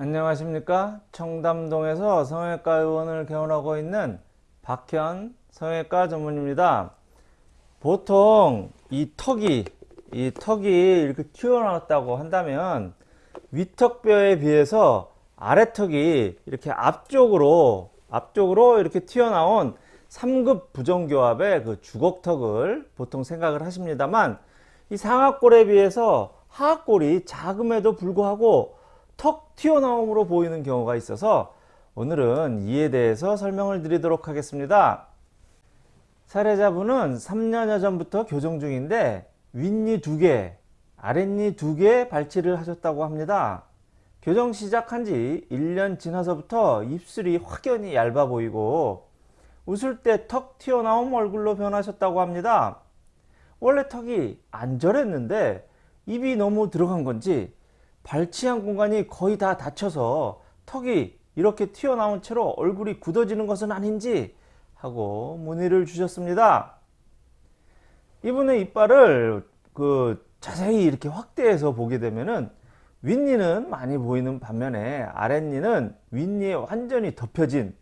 안녕하십니까? 청담동에서 성형외과 의원을 개원하고 있는 박현 성형외과 전문입니다. 보통 이 턱이 이 턱이 이렇게 튀어나왔다고 한다면 위턱뼈에 비해서 아래턱이 이렇게 앞쪽으로 앞쪽으로 이렇게 튀어나온 3급 부정교합의 그 주걱턱을 보통 생각을 하십니다만 이 상악골에 비해서 하악골이 작음에도 불구하고 턱 튀어나옴으로 보이는 경우가 있어서 오늘은 이에 대해서 설명을 드리도록 하겠습니다. 사례자분은 3년여 전부터 교정 중인데 윗니 2개, 아랫니 2개 발치를 하셨다고 합니다. 교정 시작한 지 1년 지나서부터 입술이 확연히 얇아 보이고 웃을 때 턱 튀어나온 얼굴로 변하셨다고 합니다. 원래 턱이 안절했는데 입이 너무 들어간 건지 발치한 공간이 거의 다 닫혀서 턱이 이렇게 튀어나온 채로 얼굴이 굳어지는 것은 아닌지 하고 문의를 주셨습니다. 이분의 이빨을 그 자세히 이렇게 확대해서 보게 되면은 윗니는 많이 보이는 반면에 아랫니는 윗니에 완전히 덮여진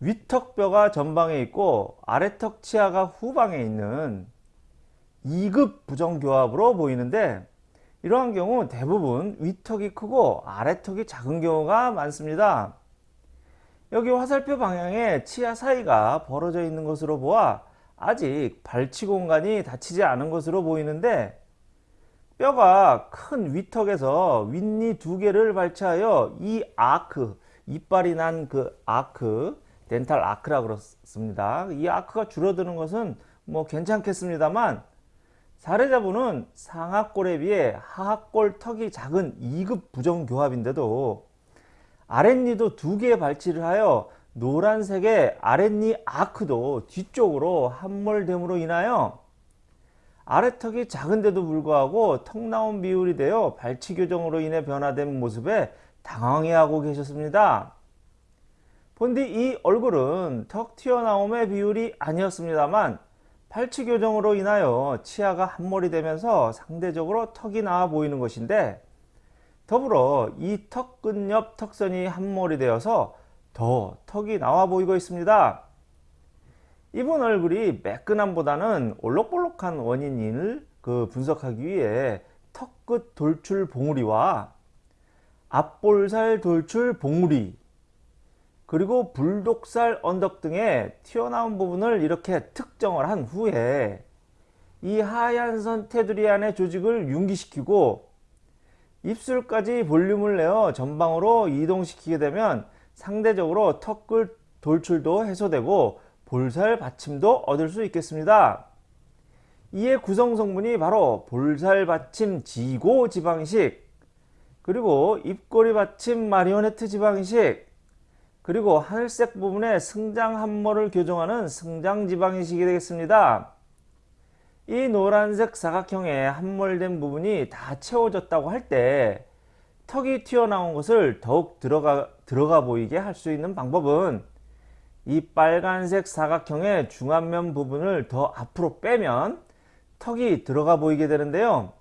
위턱뼈가 전방에 있고 아래턱 치아가 후방에 있는 2급 부정교합으로 보이는데 이러한 경우 대부분 위턱이 크고 아래턱이 작은 경우가 많습니다. 여기 화살표 방향에 치아 사이가 벌어져 있는 것으로 보아 아직 발치 공간이 닫히지 않은 것으로 보이는데 뼈가 큰 위턱에서 윗니 두 개를 발치하여 이 아크, 이빨이 난 그 아크, 덴탈 아크라 그렇습니다. 이 아크가 줄어드는 것은 뭐 괜찮겠습니다만 사례자분은 상악골에 비해 하악골 턱이 작은 2급 부정교합인데도 아랫니도 두개 발치를 하여 노란색의 아랫니 아크도 뒤쪽으로 함몰됨으로 인하여 아래턱이 작은데도 불구하고 턱 나온 비율이 되어 발치 교정으로 인해 변화된 모습에 당황해하고 계셨습니다. 본디 이 얼굴은 턱 튀어나옴의 비율이 아니었습니다만 팔치 교정으로 인하여 치아가 한몰이 되면서 상대적으로 턱이 나와 보이는 것인데 더불어 이 턱끝 옆 턱선이 한몰이 되어서 더 턱이 나와 보이고 있습니다. 이분 얼굴이 매끈함보다는 올록볼록한 원인을 그 분석하기 위해 턱끝 돌출 봉우리와 앞볼살 돌출 봉우리 그리고 불독살 언덕 등의 튀어나온 부분을 이렇게 특정을 한 후에 이 하얀 선 테두리 안의 조직을 융기시키고 입술까지 볼륨을 내어 전방으로 이동시키게 되면 상대적으로 턱끝 돌출도 해소되고 볼살 받침도 얻을 수 있겠습니다. 이에 구성 성분이 바로 볼살 받침 지고 지방식 그리고 입꼬리 받침 마리오네트 지방식 그리고 하늘색 부분에 승장 함몰을 교정하는 승장 지방이식이 되겠습니다. 이 노란색 사각형의 함몰된 부분이 다 채워졌다고 할 때 턱이 튀어나온 것을 더욱 들어가, 들어가 보이게 할 수 있는 방법은 이 빨간색 사각형의 중안면 부분을 더 앞으로 빼면 턱이 들어가 보이게 되는데요.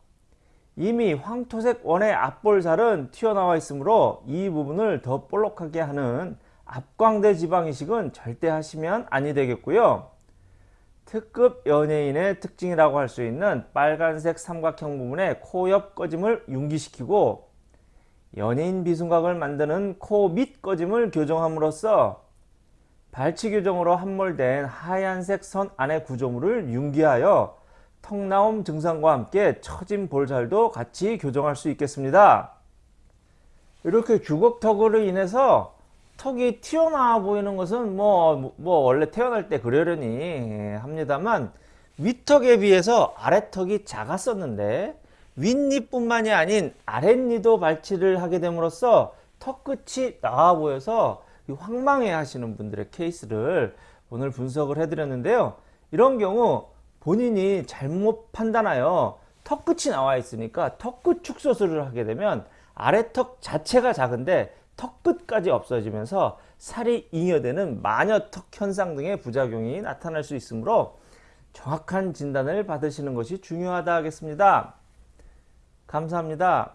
이미 황토색 원의 앞볼살은 튀어나와 있으므로 이 부분을 더 볼록하게 하는 앞광대 지방이식은 절대 하시면 아니 되겠고요. 특급 연예인의 특징이라고 할 수 있는 빨간색 삼각형 부분의 코 옆 꺼짐을 융기시키고 연예인 비순각을 만드는 코 밑 꺼짐을 교정함으로써 발치 교정으로 함몰된 하얀색 선 안의 구조물을 융기하여 턱나옴 증상과 함께 처진 볼살도 같이 교정할 수 있겠습니다. 이렇게 주걱턱으로 인해서 턱이 튀어나와 보이는 것은 뭐, 뭐 원래 태어날 때 그러려니 합니다만 윗턱에 비해서 아래턱이 작았었는데 윗니뿐만이 아닌 아랫니도 발치를 하게 됨으로써 턱 끝이 나와 보여서 황망해 하시는 분들의 케이스를 오늘 분석을 해드렸는데요. 이런 경우 본인이 잘못 판단하여 턱 끝이 나와 있으니까 턱끝 축소술을 하게 되면 아래턱 자체가 작은데 턱 끝까지 없어지면서 살이 잉여되는 마녀턱 현상 등의 부작용이 나타날 수 있으므로 정확한 진단을 받으시는 것이 중요하다 하겠습니다. 감사합니다.